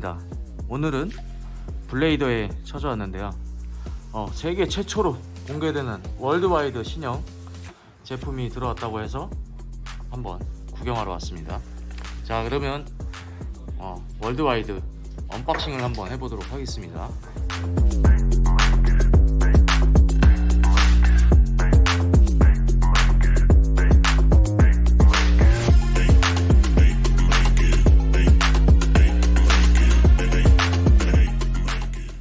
반갑습니다. 오늘은 블레이더에 찾아왔는데요. 어, 세계 최초로 공개되는 Worldwide 신형 제품이 들어왔다고 해서 한번 구경하러 왔습니다. 자 그러면 어, Worldwide unboxing을 한번 해보도록 하겠습니다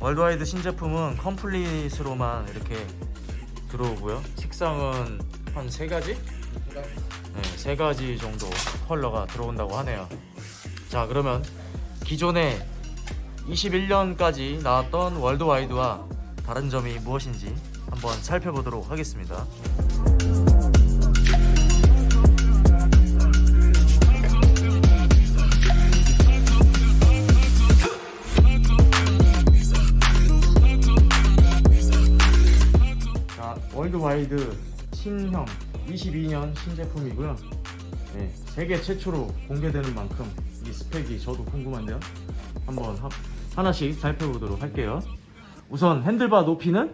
Worldwide 신제품은 complete으로만 이렇게 들어오고요. 색상은 한 세가지? 네, 세 가지 정도 컬러가 들어온다고 하네요. 자 그러면 기존에 21년까지 나왔던 Worldwide와 다른 점이 무엇인지 한번 살펴보도록 하겠습니다 Worldwide 신형 22년 신제품이고요. 네, 세계 최초로 공개되는 만큼 이 스펙이 저도 궁금한데요. 한번 하, 하나씩 살펴보도록 할게요. 우선 handlebar 높이는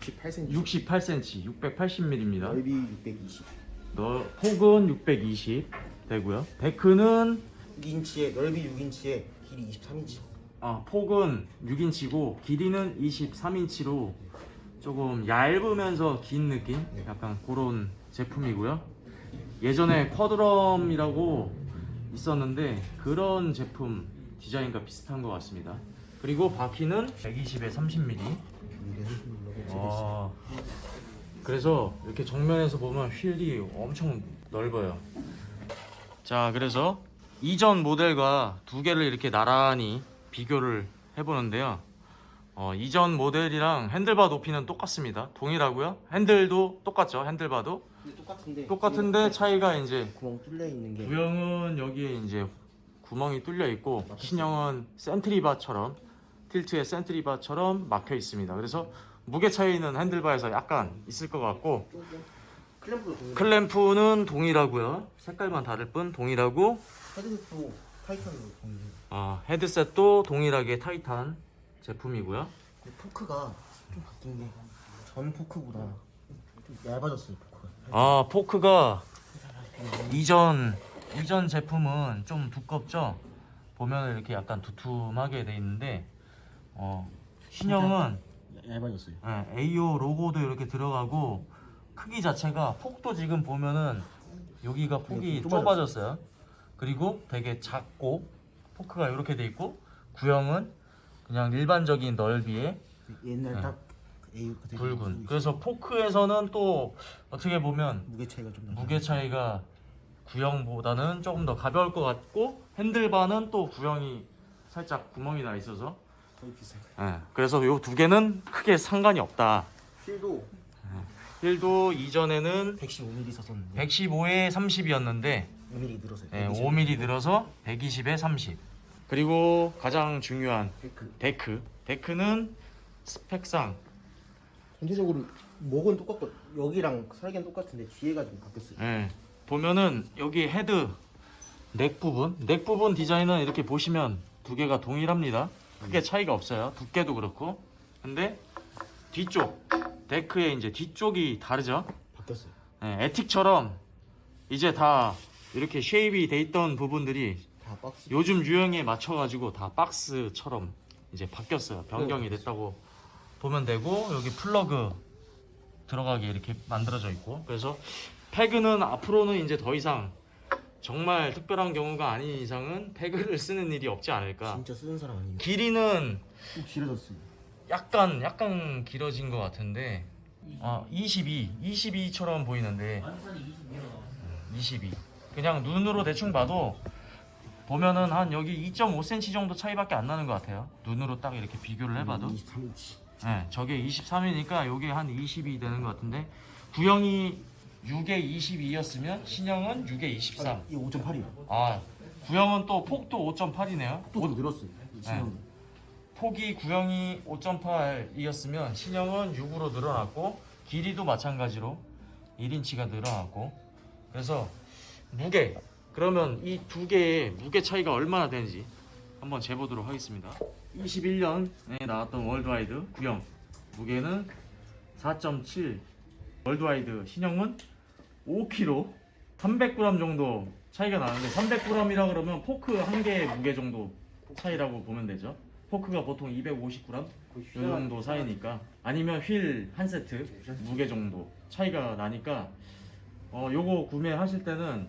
68cm 68cm, 680mm입니다. 넓이 620 너 폭은 620 되고요. deck는 6인치에 넓이 6인치에 길이 23인치 아, 폭은 6인치고 길이는 23인치로 조금 얇으면서 긴 느낌? 약간 그런 제품이고요. 예전에 쿼드럼이라고 있었는데 그런 제품 디자인과 비슷한 것 같습니다. 그리고 바퀴는 120에 30mm. 이게 눌러서 아, 그래서 이렇게 정면에서 보면 휠이 엄청 넓어요. 자, 그래서 이전 모델과 두 개를 이렇게 나란히 비교를 해보는데요. 어, 이전 모델이랑 핸들바 높이는 똑같습니다. 동일하고요. 핸들도 똑같죠. 핸들바도 똑같은데 똑같은데 차이가 이제 구멍 뚫려 있는 게 구형은 여기에 이제 구멍이 뚫려 있고 신형은 센트리바처럼 틸트의 센트리바처럼 막혀 있습니다. 그래서 무게 차이는 핸들바에서 약간 있을 것 같고 동일해 클램프는 동일하고요. 색깔만 다를 뿐 동일하고 헤드도 타이탄으로 동일해 아, 헤드셋도 동일하게 타이탄 제품이고요. 포크가 좀 바뀐 게 전 포크보다 좀 얇아졌어요 포크가 아 포크가 이전 이전 제품은 좀 두껍죠. 보면 이렇게 약간 두툼하게 돼 있는데 어, 신형은 얇아졌어요 예, AO 로고도 이렇게 들어가고 크기 자체가 폭도 지금 보면은 여기가 폭이 좀 좁아졌어요. 그리고 되게 작고 포크가 이렇게 돼 있고 구형은 그냥 일반적인 넓이에 옛날 네. 딱 AU 그대로 붉은. 그래서 포크에서는 또 어떻게 보면 무게 차이가 좀 무게 차이가 구형보다는 조금 더 가벼울 것 같고 핸들바는 또 구형이 살짝 구멍이 나 있어서. 거의 비슷해요. 예, 그래서 요 두 개는 크게 상관이 없다. 휠도 휠도 이전에는 115mm 썼었는데. 115에 30이었는데 5mm 늘었어요. 네, 5mm 늘어서 120에 30. 그리고 가장 중요한 데크 데크. 데크 는 스펙상 전체적으로 목은 똑같고 여기랑 설계는 똑같은데 뒤에가 좀 바뀌었어요. 예, 보면은 여기 헤드 넥 부분, 넥 부분 디자인은 이렇게 보시면 두 개가 동일합니다. 크게 차이가 없어요. 두께도 그렇고. 근데 뒤쪽 데크의 이제 뒤쪽이 다르죠. 바뀌었어요. 예, 에틱처럼 이제 다 이렇게 shape이 돼 있던 부분들이 다 박스. 요즘 유행에 맞춰가지고 다 박스처럼 이제 바뀌었어요. 변경이 됐다고 보면 되고 여기 플러그 들어가게 이렇게 만들어져 있고 그래서 peg는 앞으로는 이제 더 이상 정말 특별한 경우가 아닌 이상은 peg를 쓰는 일이 없지 않을까. 진짜 쓰는 사람 아니에요. 길이는 좀 길어졌어요. 약간 약간 길어진 것 같은데 아 22, 22처럼 보이는데 22 그냥 눈으로 대충 봐도 보면은 한 여기 2.5cm 정도 차이밖에 안 나는 것 같아요 눈으로 딱 이렇게 비교를 해봐도 23인치. 네, 저게 23이니까 요게 한22 되는 것 같은데 구형이 6에 22였으면 신형은 6에 23이 5.8이요. 아 구형은 또 폭도 5.8이네요 또 늘었어요. 이 신형. 폭이 구형이 5.8이었으면 신형은 6으로 늘어났고 길이도 마찬가지로 1인치가 늘어났고 그래서 무게 그러면 이 두 개의 무게 차이가 얼마나 되는지 한번 재보도록 하겠습니다. 21년에 나왔던 월드와이드 구형 무게는 4.7 월드와이드 신형은 5kg 300g 정도 차이가 나는데 300g이라 그러면 포크 한 개의 무게 정도 차이라고 보면 되죠. 포크가 보통 250g 이 정도 사이니까 아니면 휠 한 세트. 무게 정도 차이가 나니까 어 요거 구매하실 때는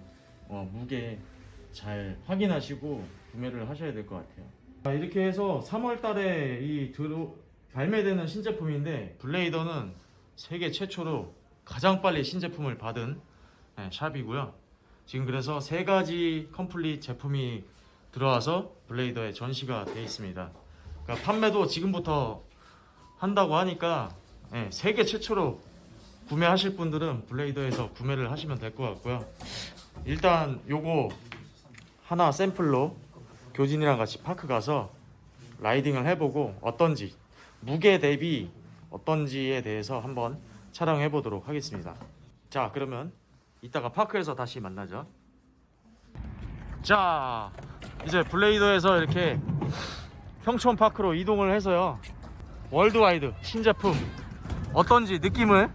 어, 무게 잘 확인하시고 구매를 하셔야 될 것 같아요. 자, 이렇게 해서 3월 달에 이 들어 발매되는 신제품인데 블레이더는 세계 최초로 가장 빨리 신제품을 받은 네, 샵이고요. 지금 그래서 세 가지 컴플릿 제품이 들어와서 블레이더에 전시가 되어 있습니다. 그러니까 판매도 지금부터 한다고 하니까 네, 세계 최초로 구매하실 분들은 블레이더에서 구매를 하시면 될 것 같고요. 일단 요거 하나 샘플로 교진이랑 같이 파크 가서 라이딩을 해보고 어떤지 무게 대비 어떤지에 대해서 한번 촬영해 보도록 하겠습니다. 자 그러면 이따가 파크에서 다시 만나죠. 자 이제 블레이더에서 이렇게 평촌 파크로 이동을 해서요 월드와이드 신제품 어떤지 느낌을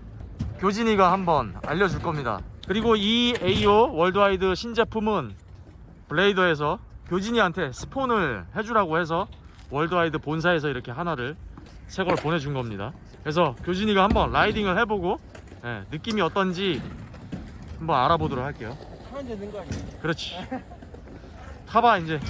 교진이가 한번 알려줄 겁니다. 그리고 이 AO 월드와이드 신제품은 블레이더에서 교진이한테 스폰을 해주라고 해서 월드와이드 본사에서 이렇게 하나를 새 걸 보내준 겁니다. 그래서 교진이가 한번 라이딩을 해보고 예, 느낌이 어떤지 한번 알아보도록 할게요. 그렇지. 타봐 이제.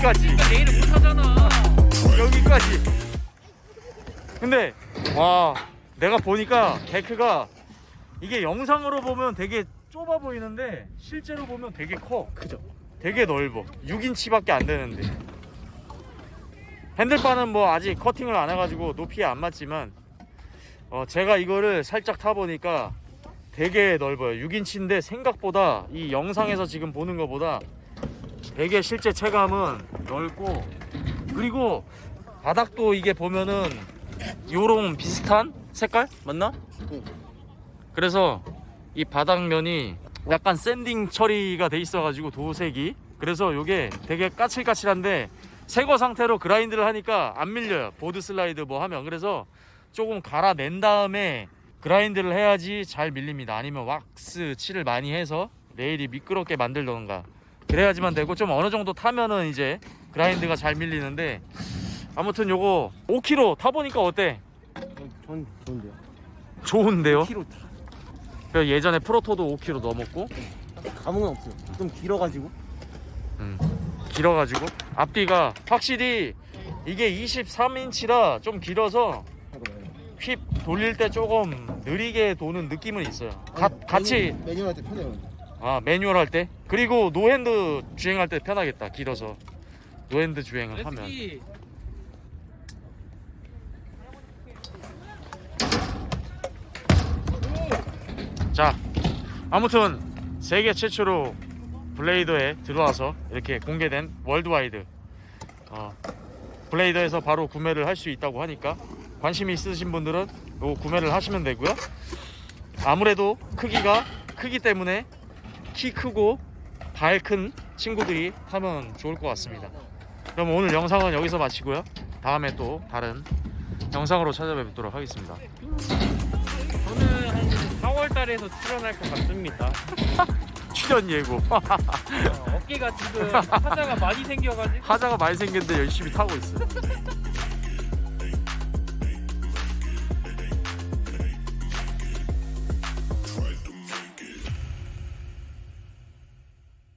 여기까지. 내일은 못 하잖아. 여기까지. 근데 와 내가 보니까 데크가 이게 영상으로 보면 되게 좁아 보이는데 실제로 보면 되게 커. 그죠? 되게 넓어. 6인치밖에 안 되는데. 핸들바는 뭐 아직 커팅을 안 해가지고 높이에 안 맞지만 어 제가 이거를 살짝 타보니까 되게 넓어요. 6인치인데 생각보다 이 영상에서 지금 보는 것보다 되게 실제 체감은 넓고 그리고 바닥도 이게 보면은 요런 비슷한 색깔? 맞나? 응. 그래서 이 바닥면이 약간 sanding 처리가 돼 있어가지고 도색이. 그래서 요게 되게 까칠까칠한데 새거 상태로 grind를 하니까 안 밀려요. board slide 뭐 하면. 그래서 조금 갈아낸 다음에 grind를 해야지 잘 밀립니다. 아니면 왁스 칠을 많이 해서 레일이 미끄럽게 만들던가 그래야지만 되고 좀 어느 정도 타면은 이제 그라인드가 잘 밀리는데 아무튼 요거 5km 타보니까 어때? 전 좋은데요. 좋은데요? 키로 그 예전에 프로토도 5km 넘었고 감흥은 없어요. 좀 길어가지고. 음, 길어가지고 앞뒤가 확실히 이게 23인치라 좀 길어서. 휩 돌릴 때 조금 느리게 도는 느낌은 있어요 가, 아니, 같이 매뉴- 매뉴얼 때 편해요. 아 매뉴얼 할 때 그리고 no hand 주행할 때 편하겠다. 길어서. no hand 주행을 하면. 자 아무튼 세계 최초로 블레이더에 들어와서 이렇게 공개된 월드와이드. 어, 블레이더에서 바로 구매를 할 수 있다고 하니까 관심이 있으신 분들은 요 구매를 하시면 되고요. 아무래도 크기가 크기 때문에 키 크고 발큰 친구들이 타면 좋을 것 같습니다. 그럼 오늘 영상은 여기서 마치고요. 다음에 또 다른 영상으로 찾아뵙도록 하겠습니다. 저는 한 4월 달에서 출연할 것 같습니다. 출연 예고. 어, 어깨가 지금 하자가 많이 생겨가지고. 하자가 많이 생겼는데 열심히 타고 있어.